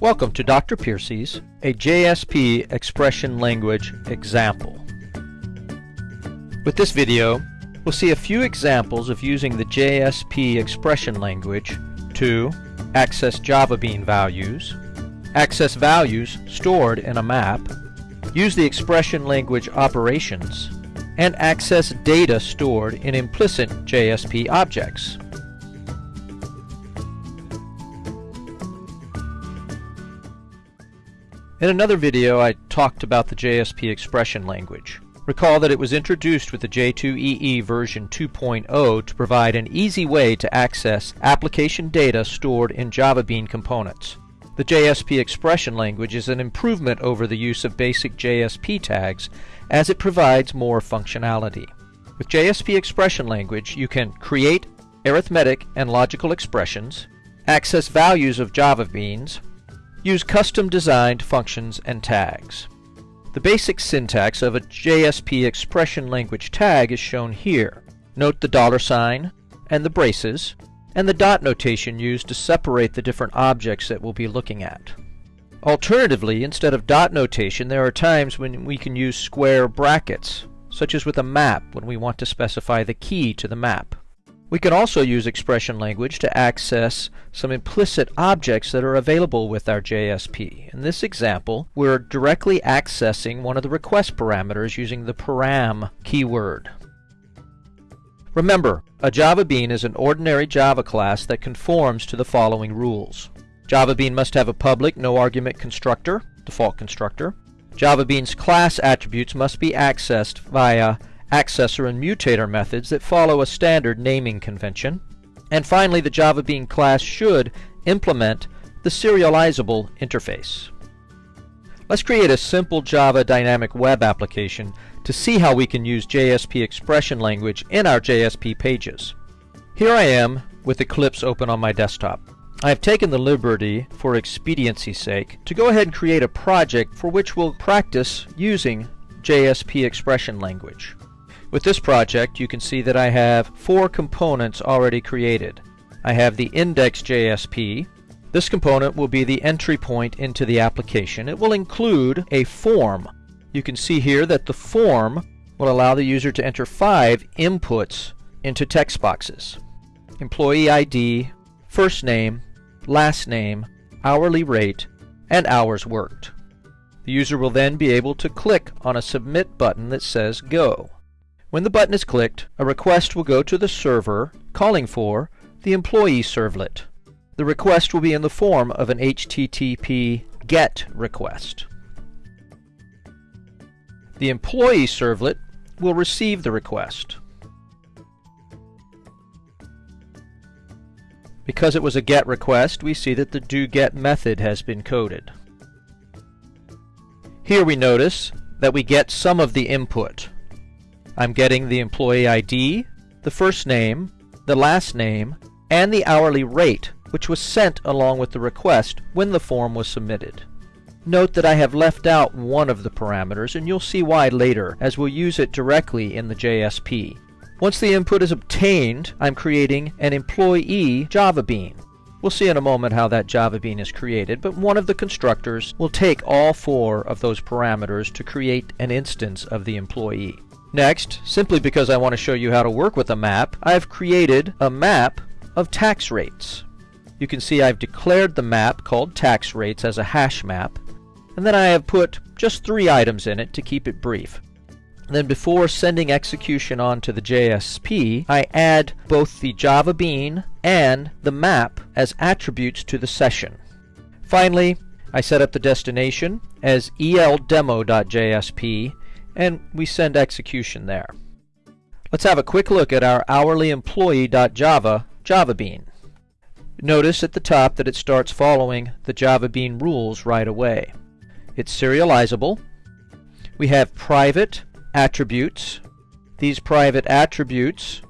Welcome to Dr. Piercy's, a JSP expression language example. With this video, we'll see a few examples of using the JSP expression language to access JavaBean values, access values stored in a map, use the expression language operations, and access data stored in implicit JSP objects. In another video I talked about the JSP expression language. Recall that it was introduced with the J2EE version 2.0 to provide an easy way to access application data stored in JavaBean components. The JSP expression language is an improvement over the use of basic JSP tags as it provides more functionality. With JSP expression language, you can create arithmetic and logical expressions, access values of JavaBeans, use custom designed functions and tags. The basic syntax of a JSP expression language tag is shown here. Note the dollar sign and the braces and the dot notation used to separate the different objects that we'll be looking at. Alternatively, instead of dot notation, there are times when we can use square brackets, such as with a map when we want to specify the key to the map. We can also use expression language to access some implicit objects that are available with our JSP. In this example, we're directly accessing one of the request parameters using the param keyword. Remember, a JavaBean is an ordinary Java class that conforms to the following rules. JavaBean must have a public no-argument constructor, default constructor. JavaBean's class attributes must be accessed via accessor and mutator methods that follow a standard naming convention. And finally, the JavaBean class should implement the serializable interface. Let's create a simple Java dynamic web application to see how we can use JSP expression language in our JSP pages. Here I am with Eclipse open on my desktop. I have taken the liberty, for expediency's sake, to go ahead and create a project for which we'll practice using JSP expression language. With this project, you can see that I have four components already created. I have the index.jsp. This component will be the entry point into the application. It will include a form. You can see here that the form will allow the user to enter five inputs into text boxes. Employee ID, first name, last name, hourly rate, and hours worked. The user will then be able to click on a submit button that says Go. When the button is clicked, a request will go to the server calling for the employee servlet. The request will be in the form of an HTTP GET request. The employee servlet will receive the request. Because it was a GET request, we see that the doGET method has been coded. Here we notice that we get some of the input. I'm getting the employee ID, the first name, the last name, and the hourly rate, which was sent along with the request when the form was submitted. Note that I have left out one of the parameters, and you'll see why later, as we'll use it directly in the JSP. Once the input is obtained, I'm creating an employee Java bean. We'll see in a moment how that Java bean is created, but one of the constructors will take all four of those parameters to create an instance of the employee. Next, simply because I want to show you how to work with a map, I've created a map of tax rates. You can see I've declared the map called tax rates as a hash map, and then I have put just three items in it to keep it brief. Then before sending execution on to the JSP, I add both the Java bean and the map as attributes to the session. Finally, I set up the destination as eldemo.jsp and we send execution there. Let's have a quick look at our hourly employee.java JavaBean. Notice at the top that it starts following the JavaBean rules right away. It's serializable. We have private attributes. These private attributes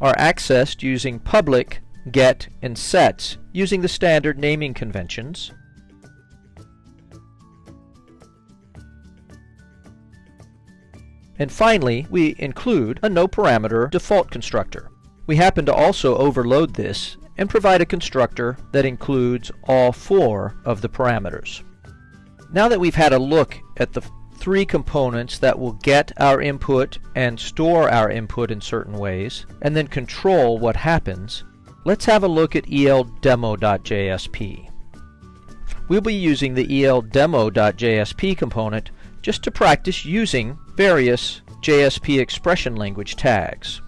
are accessed using public, get, and sets using the standard naming conventions. And finally, we include a no parameter default constructor. We happen to also overload this and provide a constructor that includes all four of the parameters. Now that we've had a look at the three components that will get our input and store our input in certain ways, and then control what happens, let's have a look at eldemo.jsp. We'll be using the eldemo.jsp component just to practice using various JSP expression language tags.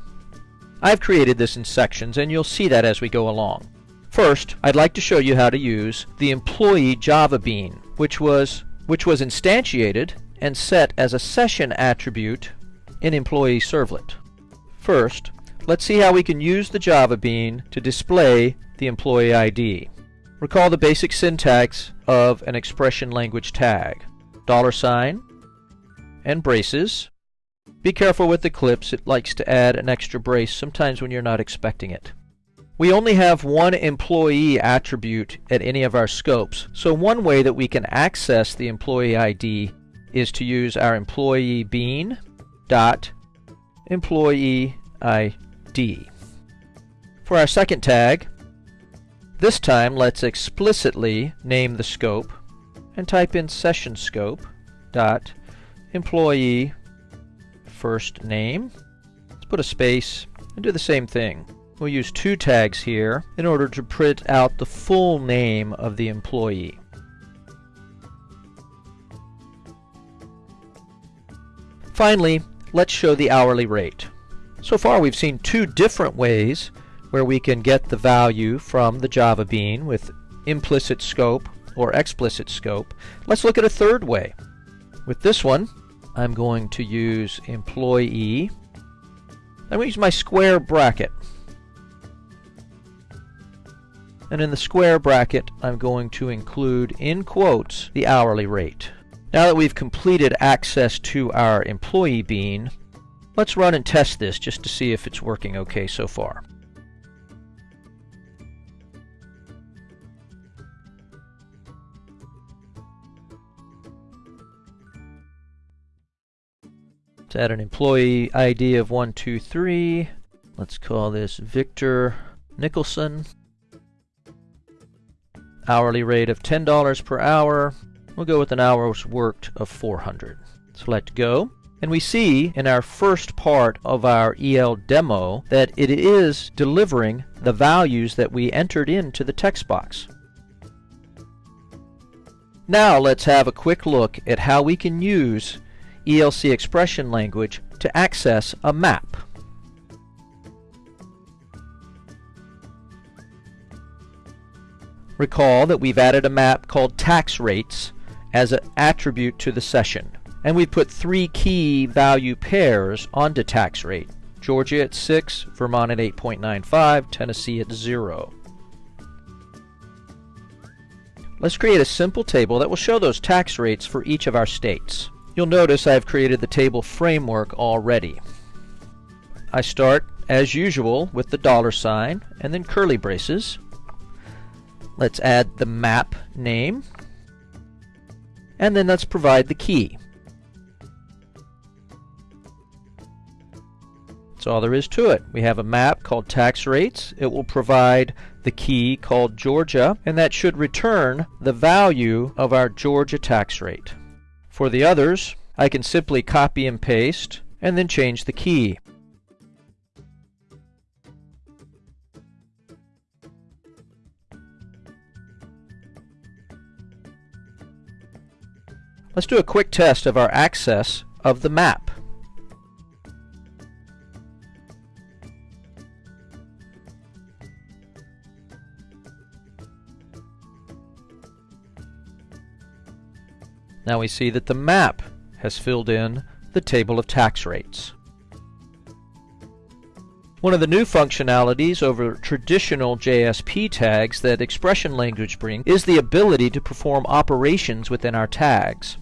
I've created this in sections and you'll see that as we go along. First, I'd like to show you how to use the employee Java bean, which was, which was instantiated and set as a session attribute in employee servlet. First, let's see how we can use the Java bean to display the employee ID. Recall the basic syntax of an expression language tag. Dollar sign and braces. Be careful with Eclipse, it likes to add an extra brace sometimes when you're not expecting it. We only have one employee attribute at any of our scopes, so one way that we can access the employee ID is to use our employee bean dot employee ID. For our second tag, this time let's explicitly name the scope and type in session scope dot employee first name. Let's put a space and do the same thing. We'll use two tags here in order to print out the full name of the employee. Finally, let's show the hourly rate. So far we've seen two different ways where we can get the value from the Java Bean with implicit scope or explicit scope. Let's look at a third way. With this one, I'm going to use employee. I'm going to use my square bracket. And in the square bracket, I'm going to include in quotes the hourly rate. Now that we've completed access to our employee bean, let's run and test this just to see if it's working okay so far. Let's add an employee ID of 123. Let's call this Victor Nicholson. Hourly rate of $10 per hour. We'll go with an hour's worked of 400. Select Go. And we see in our first part of our EL demo that it is delivering the values that we entered into the text box. Now let's have a quick look at how we can use ELC expression language to access a map. Recall that we've added a map called tax rates as an attribute to the session. And we put three key value pairs onto tax rate. Georgia at 6, Vermont at 8.95, Tennessee at 0. Let's create a simple table that will show those tax rates for each of our states. You'll notice I've created the table framework already. I start, as usual, with the dollar sign and then curly braces. Let's add the map name and then let's provide the key. That's all there is to it. We have a map called tax rates. It will provide the key called Georgia, and that should return the value of our Georgia tax rate. For the others, I can simply copy and paste and then change the key. Let's do a quick test of our access of the map. Now we see that the map has filled in the table of tax rates. One of the new functionalities over traditional JSP tags that expression language brings is the ability to perform operations within our tags.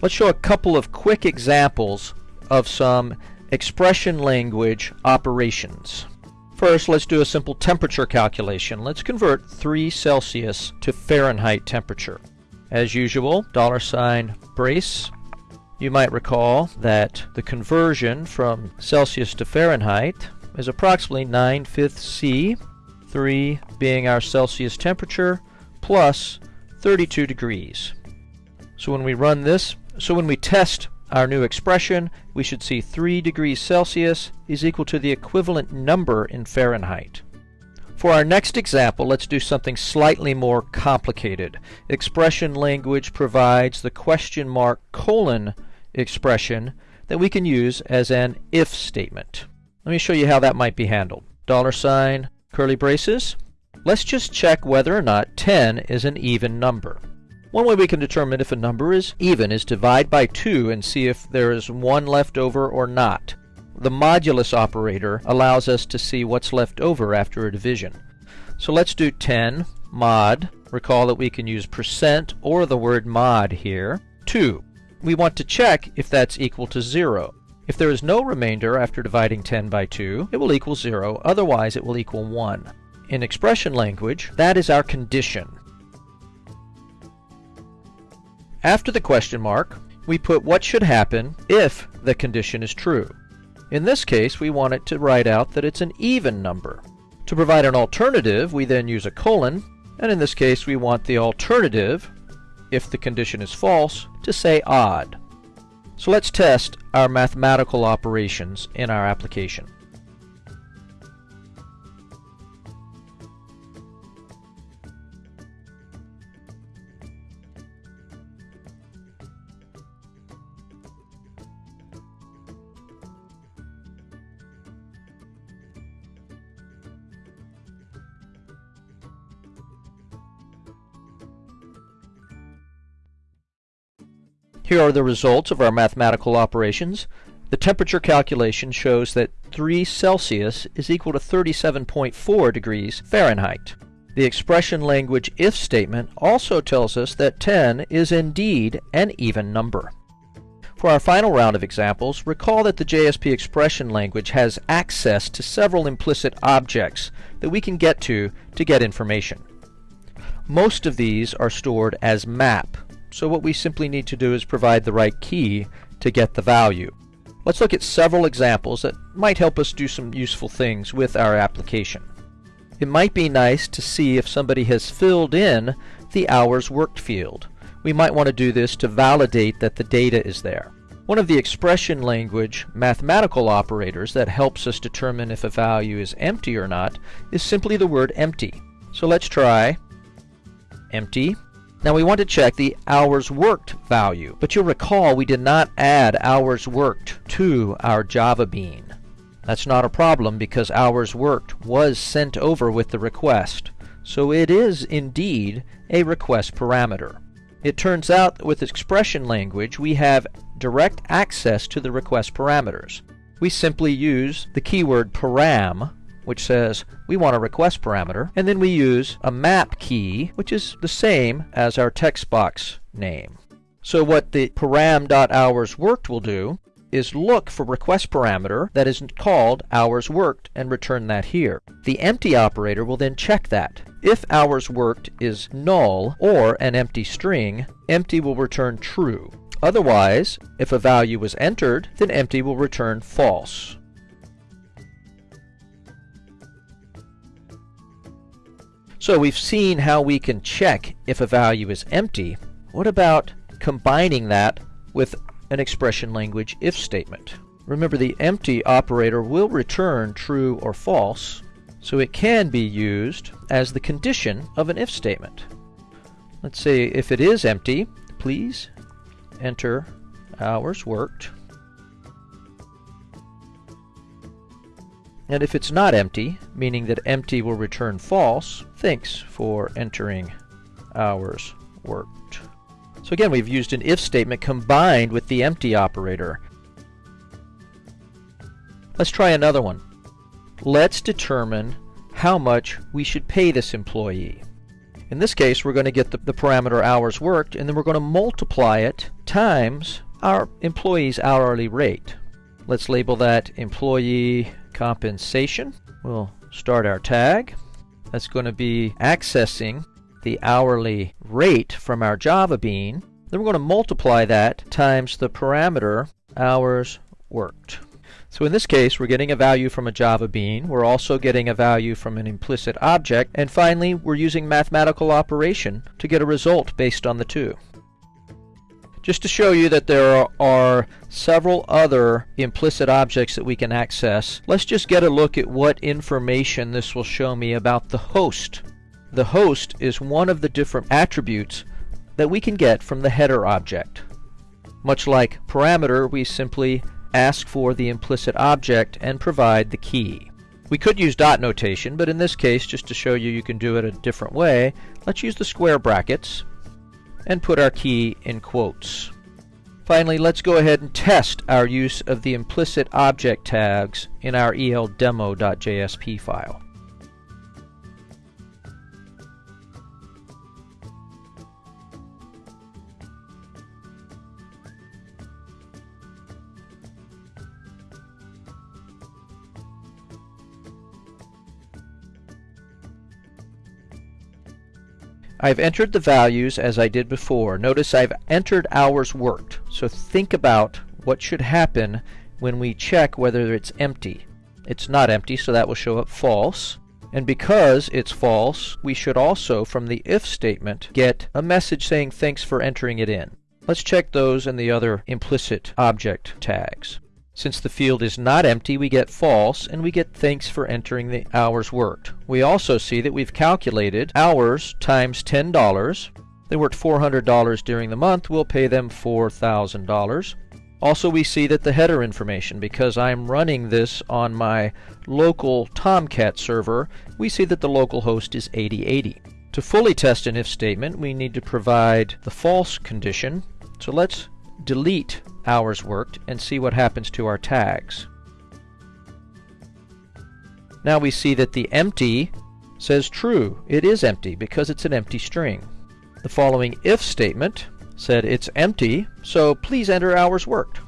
Let's show a couple of quick examples of some expression language operations. First, let's do a simple temperature calculation. Let's convert 3 Celsius to Fahrenheit temperature. As usual, dollar sign brace. You might recall that the conversion from Celsius to Fahrenheit is approximately 9 fifths C, 3 being our Celsius temperature, plus 32 degrees. So when we run this, so when we test our new expression, we should see 3 degrees Celsius is equal to the equivalent number in Fahrenheit. For our next example, let's do something slightly more complicated. Expression language provides the question mark colon expression that we can use as an if statement. Let me show you how that might be handled. Dollar sign, curly braces. Let's just check whether or not 10 is an even number. One way we can determine if a number is even is divide by 2 and see if there is 1 left over or not. The modulus operator allows us to see what's left over after a division. So let's do 10 mod. Recall that we can use percent or the word mod here. 2. We want to check if that's equal to 0. If there is no remainder after dividing 10 by 2, it will equal 0, otherwise it will equal 1. In expression language, that is our condition. After the question mark, we put what should happen if the condition is true. In this case, we want it to write out that it's an even number. To provide an alternative, we then use a colon, and in this case we want the alternative, if the condition is false, to say odd. So let's test our mathematical operations in our application. Here are the results of our mathematical operations. The temperature calculation shows that 3 Celsius is equal to 37.4 degrees Fahrenheit. The expression language if statement also tells us that 10 is indeed an even number. For our final round of examples, recall that the JSP expression language has access to several implicit objects that we can get to to get information. Most of these are stored as map so what we simply need to do is provide the right key to get the value. Let's look at several examples that might help us do some useful things with our application. It might be nice to see if somebody has filled in the hours worked field. We might want to do this to validate that the data is there. One of the expression language mathematical operators that helps us determine if a value is empty or not is simply the word empty. So let's try empty now we want to check the hours worked value, but you'll recall we did not add hours worked to our Java bean. That's not a problem because hours worked was sent over with the request, so it is indeed a request parameter. It turns out that with expression language we have direct access to the request parameters. We simply use the keyword param which says we want a request parameter, and then we use a map key, which is the same as our text box name. So what the param.hours worked will do is look for request parameter that is called hours worked and return that here. The empty operator will then check that. If hours worked is null or an empty string, empty will return true. Otherwise, if a value was entered, then empty will return false. So we've seen how we can check if a value is empty. What about combining that with an expression language if statement? Remember the empty operator will return true or false, so it can be used as the condition of an if statement. Let's say if it is empty, please enter hours worked. And if it's not empty, meaning that empty will return false, thanks for entering hours worked. So again, we've used an if statement combined with the empty operator. Let's try another one. Let's determine how much we should pay this employee. In this case, we're going to get the, the parameter hours worked, and then we're going to multiply it times our employee's hourly rate. Let's label that employee compensation. We'll start our tag. That's going to be accessing the hourly rate from our Java bean. Then we're going to multiply that times the parameter hours worked. So in this case, we're getting a value from a Java bean, we're also getting a value from an implicit object, and finally, we're using mathematical operation to get a result based on the two. Just to show you that there are several other implicit objects that we can access, let's just get a look at what information this will show me about the host. The host is one of the different attributes that we can get from the header object. Much like parameter, we simply ask for the implicit object and provide the key. We could use dot notation, but in this case, just to show you you can do it a different way, let's use the square brackets and put our key in quotes. Finally, let's go ahead and test our use of the implicit object tags in our eldemo.jsp file. I've entered the values as I did before. Notice I've entered hours worked. So think about what should happen when we check whether it's empty. It's not empty, so that will show up false. And because it's false, we should also, from the if statement, get a message saying thanks for entering it in. Let's check those and the other implicit object tags. Since the field is not empty, we get false, and we get thanks for entering the hours worked. We also see that we've calculated hours times $10. They worked $400 during the month. We'll pay them $4,000. Also, we see that the header information, because I'm running this on my local Tomcat server, we see that the local host is 8080. To fully test an if statement, we need to provide the false condition. So let's delete hours worked and see what happens to our tags. Now we see that the empty says true. It is empty because it's an empty string. The following if statement said it's empty, so please enter hours worked.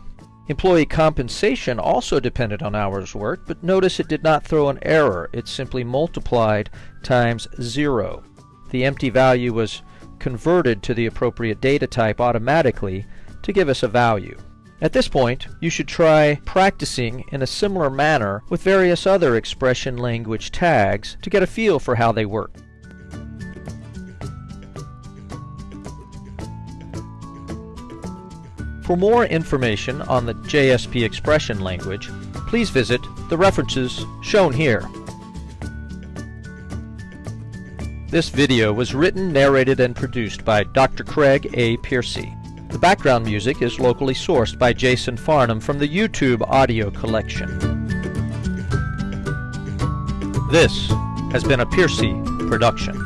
Employee compensation also depended on hours worked, but notice it did not throw an error. It simply multiplied times zero. The empty value was converted to the appropriate data type automatically to give us a value. At this point, you should try practicing in a similar manner with various other expression language tags to get a feel for how they work. For more information on the JSP expression language, please visit the references shown here. This video was written, narrated, and produced by Dr. Craig A. Piercy. The background music is locally sourced by Jason Farnham from the YouTube audio collection. This has been a Piercy production.